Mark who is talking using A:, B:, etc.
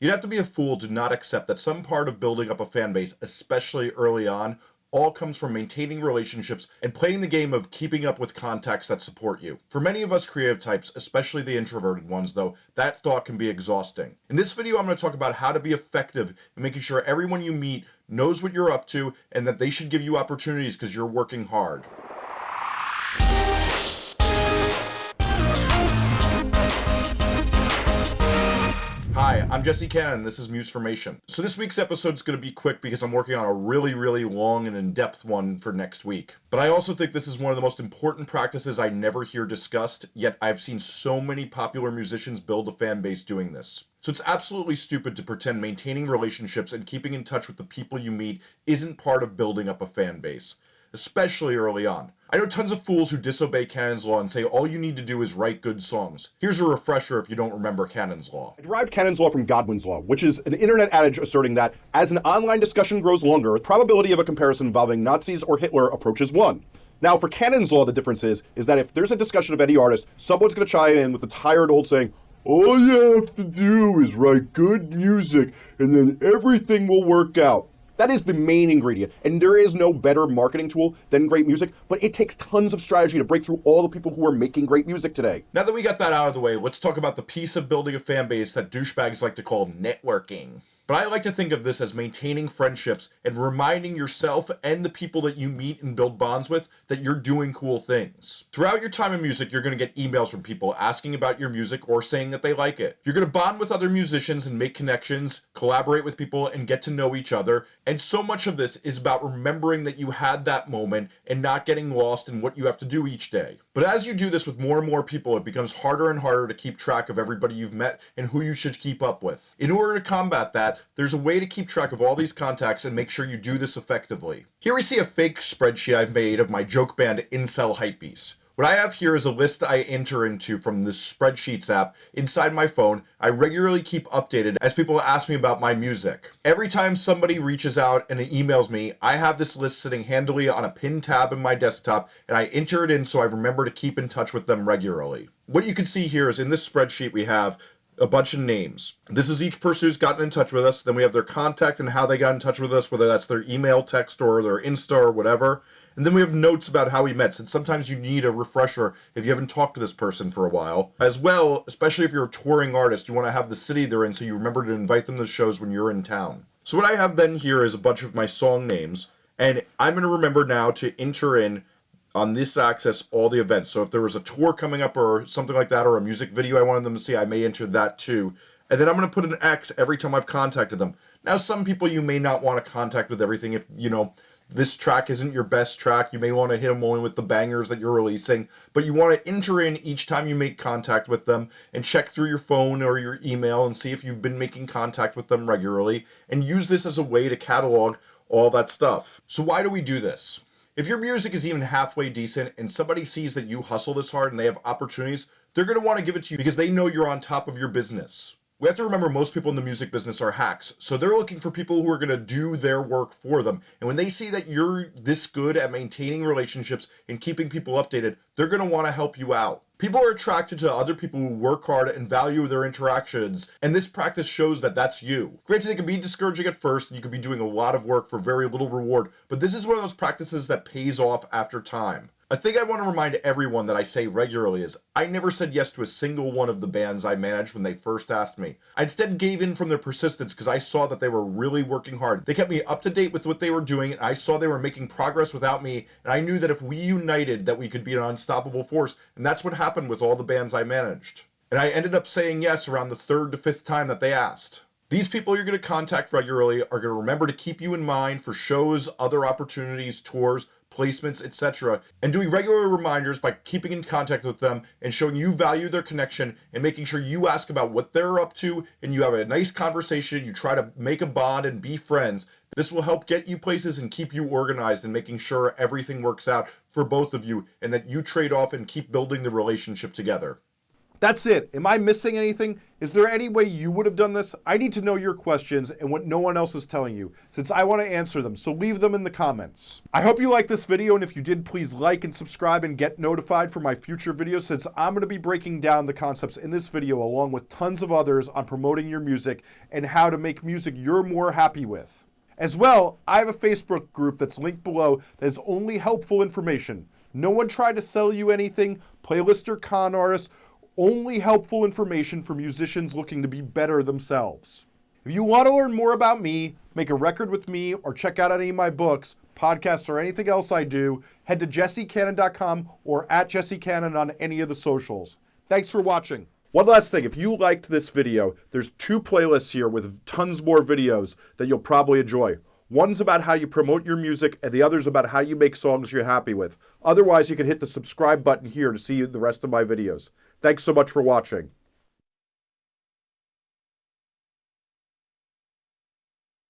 A: You'd have to be a fool to not accept that some part of building up a fan base, especially early on, all comes from maintaining relationships and playing the game of keeping up with contacts that support you. For many of us creative types, especially the introverted ones though, that thought can be exhausting. In this video I'm going to talk about how to be effective in making sure everyone you meet knows what you're up to and that they should give you opportunities because you're working hard. Hi, I'm Jesse Cannon, this is Musformation. So this week's episode is going to be quick because I'm working on a really, really long and in-depth one for next week. But I also think this is one of the most important practices I never hear discussed, yet I've seen so many popular musicians build a fan base doing this. So it's absolutely stupid to pretend maintaining relationships and keeping in touch with the people you meet isn't part of building up a fan base especially early on. I know tons of fools who disobey Cannon's Law and say all you need to do is write good songs. Here's a refresher if you don't remember Cannon's Law.
B: I derived Cannon's Law from Godwin's Law, which is an internet adage asserting that as an online discussion grows longer, the probability of a comparison involving Nazis or Hitler approaches 1. Now, for Cannon's Law, the difference is, is that if there's a discussion of any artist, someone's going to chime in with the tired old saying, all you have to do is write good music, and then everything will work out. That is the main ingredient. And there is no better marketing tool than great music, but it takes tons of strategy to break through all the people who are making great music today.
A: Now that we got that out of the way, let's talk about the piece of building a fan base that douchebags like to call networking. But I like to think of this as maintaining friendships and reminding yourself and the people that you meet and build bonds with that you're doing cool things. Throughout your time in music, you're going to get emails from people asking about your music or saying that they like it. You're going to bond with other musicians and make connections, collaborate with people, and get to know each other. And so much of this is about remembering that you had that moment and not getting lost in what you have to do each day. But as you do this with more and more people, it becomes harder and harder to keep track of everybody you've met and who you should keep up with. In order to combat that, there's a way to keep track of all these contacts and make sure you do this effectively. Here we see a fake spreadsheet I've made of my joke band Incel Hypebeast. What I have here is a list I enter into from the spreadsheets app inside my phone. I regularly keep updated as people ask me about my music. Every time somebody reaches out and emails me, I have this list sitting handily on a pinned tab in my desktop and I enter it in so I remember to keep in touch with them regularly. What you can see here is in this spreadsheet we have a bunch of names. This is each person who's gotten in touch with us. Then we have their contact and how they got in touch with us, whether that's their email, text, or their Insta or whatever. And then we have notes about how we met, since sometimes you need a refresher if you haven't talked to this person for a while. As well, especially if you're a touring artist, you want to have the city they're in so you remember to invite them to shows when you're in town. So what I have then here is a bunch of my song names, and I'm going to remember now to enter in on this access all the events. So if there was a tour coming up or something like that, or a music video I wanted them to see, I may enter that too. And then I'm going to put an X every time I've contacted them. Now, some people you may not want to contact with everything if, you know, this track isn't your best track. You may want to hit them only with the bangers that you're releasing, but you want to enter in each time you make contact with them and check through your phone or your email and see if you've been making contact with them regularly and use this as a way to catalog all that stuff. So why do we do this? If your music is even halfway decent and somebody sees that you hustle this hard and they have opportunities, they're going to want to give it to you because they know you're on top of your business. We have to remember most people in the music business are hacks, so they're looking for people who are going to do their work for them. And when they see that you're this good at maintaining relationships and keeping people updated, they're going to want to help you out. People are attracted to other people who work hard and value their interactions, and this practice shows that that's you. Granted, it can be discouraging at first, and you could be doing a lot of work for very little reward, but this is one of those practices that pays off after time. A thing I want to remind everyone that I say regularly is I never said yes to a single one of the bands I managed when they first asked me. I instead gave in from their persistence because I saw that they were really working hard. They kept me up to date with what they were doing and I saw they were making progress without me and I knew that if we united that we could be an unstoppable force and that's what happened with all the bands I managed. And I ended up saying yes around the third to fifth time that they asked. These people you're going to contact regularly are going to remember to keep you in mind for shows, other opportunities, tours, placements, etc. And doing regular reminders by keeping in contact with them and showing you value their connection and making sure you ask about what they're up to and you have a nice conversation, you try to make a bond and be friends. This will help get you places and keep you organized and making sure everything works out for both of you and that you trade off and keep building the relationship together.
B: That's it. Am I missing anything? Is there any way you would have done this? I need to know your questions and what no one else is telling you, since I want to answer them, so leave them in the comments. I hope you liked this video, and if you did, please like and subscribe and get notified for my future videos, since I'm going to be breaking down the concepts in this video along with tons of others on promoting your music and how to make music you're more happy with. As well, I have a Facebook group that's linked below that is only helpful information. No one tried to sell you anything, playlist or con artists, only helpful information for musicians looking to be better themselves. If you want to learn more about me, make a record with me, or check out any of my books, podcasts, or anything else I do, head to jessecannon.com or at jessecannon on any of the socials. Thanks for watching. One last thing, if you liked this video, there's two playlists here with tons more videos that you'll probably enjoy. One's about how you promote your music, and the other's about how you make songs you're happy with. Otherwise, you can hit the subscribe button here to see the rest of my videos. Thanks so much for watching.